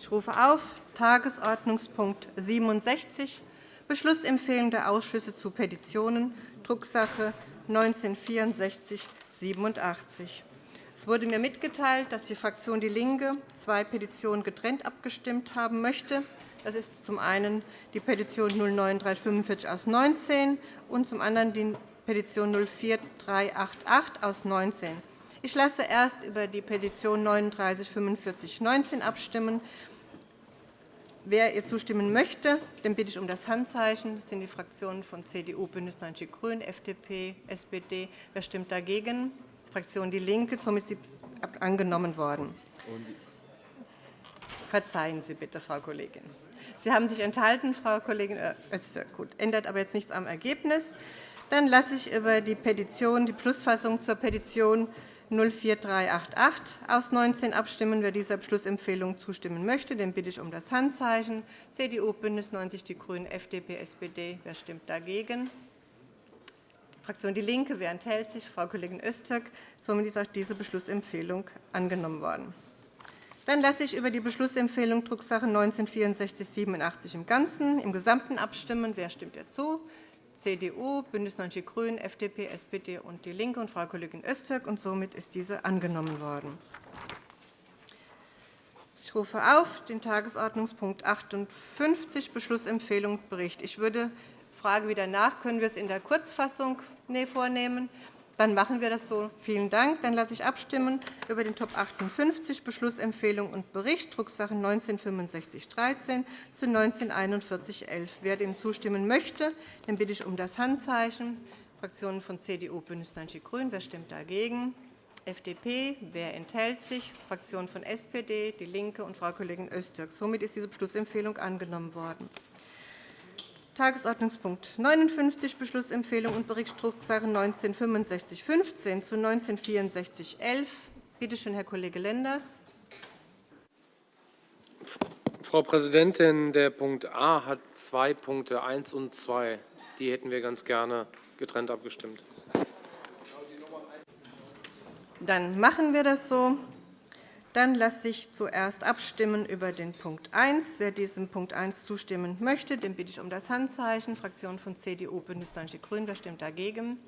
Ich rufe auf Tagesordnungspunkt 67, Beschlussempfehlung der Ausschüsse zu Petitionen, Drucksache 19-6487. Es wurde mir mitgeteilt, dass die Fraktion DIE LINKE zwei Petitionen getrennt abgestimmt haben möchte. Das ist zum einen die Petition 09345 aus 19 und zum anderen die Petition 04388 aus 19. Ich lasse erst über die Petition 394519 abstimmen. Wer ihr zustimmen möchte, den bitte ich um das Handzeichen. Das sind die Fraktionen von CDU, BÜNDNIS 90 die GRÜNEN, FDP, SPD. Wer stimmt dagegen? Fraktion DIE LINKE. Somit ist sie angenommen worden. Verzeihen Sie bitte, Frau Kollegin. Sie haben sich enthalten, Frau Kollegin Öztürk. Gut, ändert aber jetzt nichts am Ergebnis. Dann lasse ich über die Petition, die Beschlussfassung zur Petition 04388 aus 19 abstimmen. Wer dieser Beschlussempfehlung zustimmen möchte, den bitte ich um das Handzeichen. CDU, BÜNDNIS 90 die GRÜNEN, FDP, SPD. Wer stimmt dagegen? Fraktion DIE LINKE. Wer enthält sich? Frau Kollegin Öztürk. Somit ist auch diese Beschlussempfehlung angenommen worden. Dann lasse ich über die Beschlussempfehlung Drucksache 19-6487 im Ganzen, im Gesamten abstimmen. Wer stimmt dazu? CDU, BÜNDNIS 90 die GRÜNEN, FDP, SPD und DIE LINKE und Frau Kollegin Öztürk. Und somit ist diese angenommen worden. Ich rufe auf den Tagesordnungspunkt 58, Beschlussempfehlung Bericht. Ich würde frage wieder nach, können wir es in der Kurzfassung vornehmen? Dann machen wir das so. Vielen Dank. Dann lasse ich abstimmen über den Top 58 Beschlussempfehlung und Bericht, Drucksache 19-6513 zu 19-4111. Wer dem zustimmen möchte, den bitte ich um das Handzeichen. Fraktionen von CDU, BÜNDNIS 90 die GRÜNEN. Wer stimmt dagegen? FDP. Wer enthält sich? Fraktionen von SPD, DIE LINKE und Frau Kollegin Öztürk. Somit ist diese Beschlussempfehlung angenommen worden. Tagesordnungspunkt 59, Beschlussempfehlung und Bericht Drucksache 19-6515 zu 19-6411. Bitte schön, Herr Kollege Lenders. Frau Präsidentin, der Punkt A hat zwei Punkte, 1 und 2. Die hätten wir ganz gerne getrennt abgestimmt. Dann machen wir das so. Dann lasse ich zuerst abstimmen über den Punkt 1. Wer diesem Punkt 1 zustimmen möchte, den bitte ich um das Handzeichen. Fraktionen von CDU, BÜNDNIS 90 die GRÜNEN. Wer stimmt dagegen?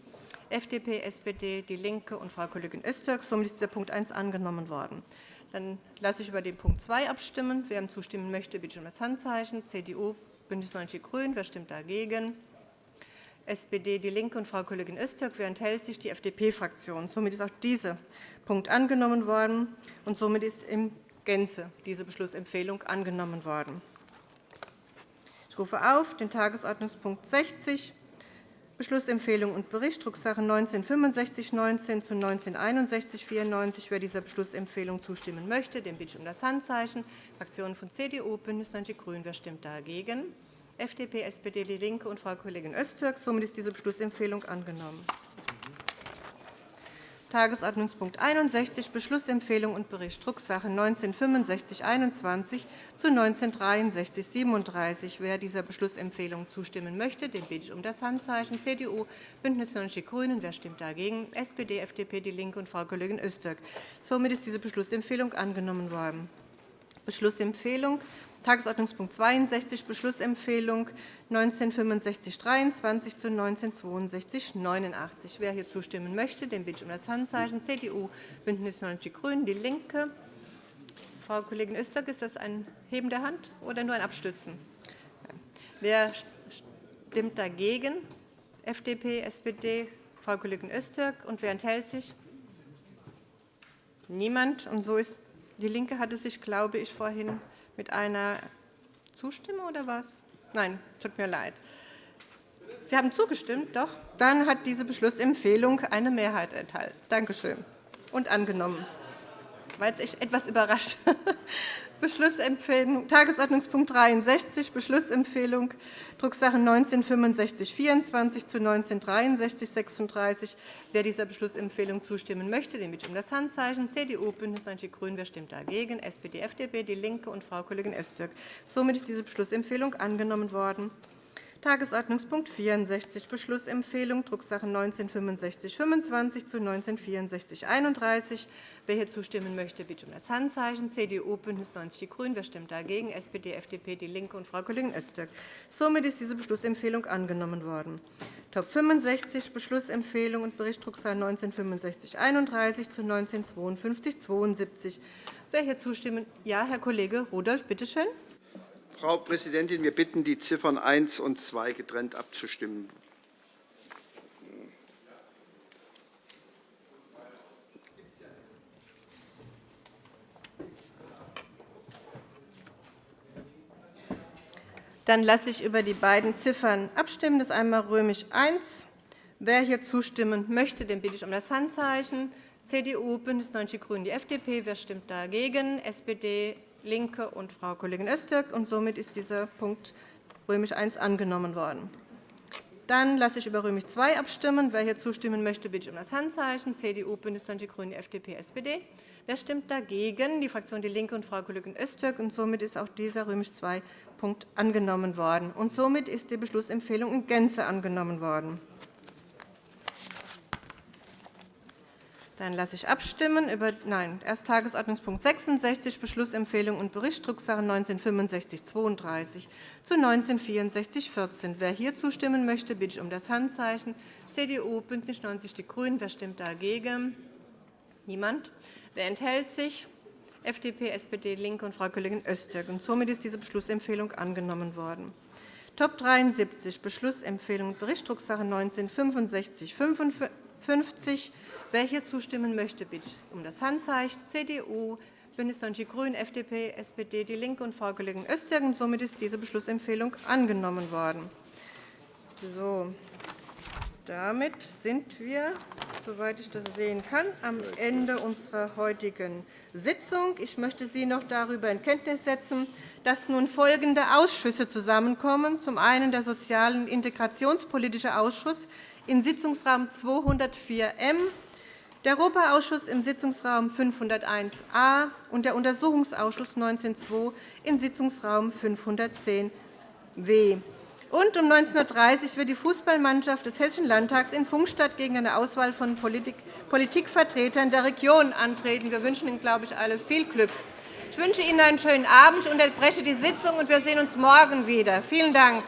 FDP, SPD, DIE LINKE und Frau Kollegin Öztürk. Somit ist dieser Punkt 1 angenommen worden. Dann lasse ich über den Punkt 2 abstimmen. Wer ihm zustimmen möchte, bitte ich um das Handzeichen. CDU, BÜNDNIS 90 die GRÜNEN. Wer stimmt dagegen? SPD, DIE LINKE und Frau Kollegin Öztürk. Wer enthält sich? Die FDP-Fraktion. Somit ist auch dieser Punkt angenommen worden, und somit ist in Gänze diese Beschlussempfehlung angenommen worden. Ich rufe auf den Tagesordnungspunkt 60, Beschlussempfehlung und Bericht, Drucksache 19-6519 zu 19-6194. Wer dieser Beschlussempfehlung zustimmen möchte, den bitte ich um das Handzeichen. Fraktionen von CDU, BÜNDNIS 90 die GRÜNEN. Wer stimmt dagegen? FDP, SPD, DIE LINKE und Frau Kollegin Öztürk. Somit ist diese Beschlussempfehlung angenommen. Tagesordnungspunkt 61, Beschlussempfehlung und Bericht, Drucksache 19-6521 zu 19-6337. Wer dieser Beschlussempfehlung zustimmen möchte, den bitte ich um das Handzeichen. CDU, BÜNDNIS 90 die GRÜNEN. Wer stimmt dagegen? SPD, FDP, DIE LINKE und Frau Kollegin Öztürk. Somit ist diese Beschlussempfehlung angenommen worden. Beschlussempfehlung Tagesordnungspunkt 62, Beschlussempfehlung 196523 zu 196289. Wer hier zustimmen möchte, den bitte ich um das Handzeichen. CDU, BÜNDNIS 90 die GRÜNEN, DIE LINKE. Frau Kollegin Öztürk, ist das ein Heben der Hand oder nur ein Abstützen? Wer stimmt dagegen? FDP, SPD, Frau Kollegin Öztürk. Und wer enthält sich? Niemand. Und so ist DIE LINKE hatte sich, glaube ich, vorhin mit einer Zustimmung oder was? Nein, tut mir leid. Sie haben zugestimmt, doch? Dann hat diese Beschlussempfehlung eine Mehrheit enthalten. Danke schön. Und angenommen. War jetzt etwas überrascht. Beschlussempfehlung, Tagesordnungspunkt 63, Beschlussempfehlung, Drucksache 19-6524 zu 19-6336. Wer dieser Beschlussempfehlung zustimmen möchte, den bitte ich um das Handzeichen. CDU, BÜNDNIS 90 die GRÜNEN. Wer stimmt dagegen? SPD, FDP, DIE LINKE und Frau Kollegin Öztürk. Somit ist diese Beschlussempfehlung angenommen worden. Tagesordnungspunkt 64, Beschlussempfehlung, Drucksache 19-6525 zu 19-6431. Wer hier zustimmen möchte, bitte um das Handzeichen. CDU, BÜNDNIS 90 die GRÜNEN. Wer stimmt dagegen? SPD, FDP, DIE LINKE und Frau Kollegin Öztürk. Somit ist diese Beschlussempfehlung angenommen worden. Top 65, Beschlussempfehlung und Bericht Drucksache 19-6531 zu 19-5272. Wer hier zustimmen? Ja, Herr Kollege Rudolph, bitte schön. Frau Präsidentin, wir bitten, die Ziffern 1 und 2 getrennt abzustimmen. Dann lasse ich über die beiden Ziffern abstimmen. Das ist einmal römisch I. Wer hier zustimmen möchte, den bitte ich um das Handzeichen. CDU, BÜNDNIS 90 die GRÜNEN, die FDP. Wer stimmt dagegen? SPD, LINKE und Frau Kollegin Öztürk. Und somit ist dieser Punkt römisch I angenommen worden. Dann lasse ich über römisch II abstimmen. Wer hier zustimmen möchte, bitte ich um das Handzeichen. CDU, BÜNDNIS 90 die GRÜNEN, FDP, SPD. Wer stimmt dagegen? Die Fraktion DIE LINKE und Frau Kollegin Öztürk. Und somit ist auch dieser römisch II Punkt angenommen worden. Und somit ist die Beschlussempfehlung in Gänze angenommen worden. Dann lasse ich abstimmen über nein, erst Tagesordnungspunkt 66, Beschlussempfehlung und Bericht, Drucksache 19-6532 zu 19-6414. Wer hier zustimmen möchte, bitte ich um das Handzeichen. CDU, BÜNDNIS 90 die GRÜNEN. Wer stimmt dagegen? Niemand. Wer enthält sich? FDP, SPD, LINKE und Frau Kollegin Öztürk. Und somit ist diese Beschlussempfehlung angenommen worden. Top 73, Beschlussempfehlung Bericht, Drucksache 19 6555 Wer hier zustimmen möchte, bitte um das Handzeichen. CDU, BÜNDNIS 90 die GRÜNEN, FDP, SPD, DIE LINKE und Frau Kollegin Öztürk. Somit ist diese Beschlussempfehlung angenommen worden. So, damit sind wir, soweit ich das sehen kann, am Ende unserer heutigen Sitzung. Ich möchte Sie noch darüber in Kenntnis setzen, dass nun folgende Ausschüsse zusammenkommen. Zum einen der Sozial- und Integrationspolitische Ausschuss in Sitzungsraum 204M der Europaausschuss im Sitzungsraum 501a und der Untersuchungsausschuss 19.2 in Sitzungsraum 510w. Und um 19.30 Uhr wird die Fußballmannschaft des Hessischen Landtags in Funkstadt gegen eine Auswahl von Politikvertretern der Region antreten. Wir wünschen Ihnen, glaube ich, alle viel Glück. Ich wünsche Ihnen einen schönen Abend. Ich unterbreche die Sitzung, und wir sehen uns morgen wieder. Vielen Dank.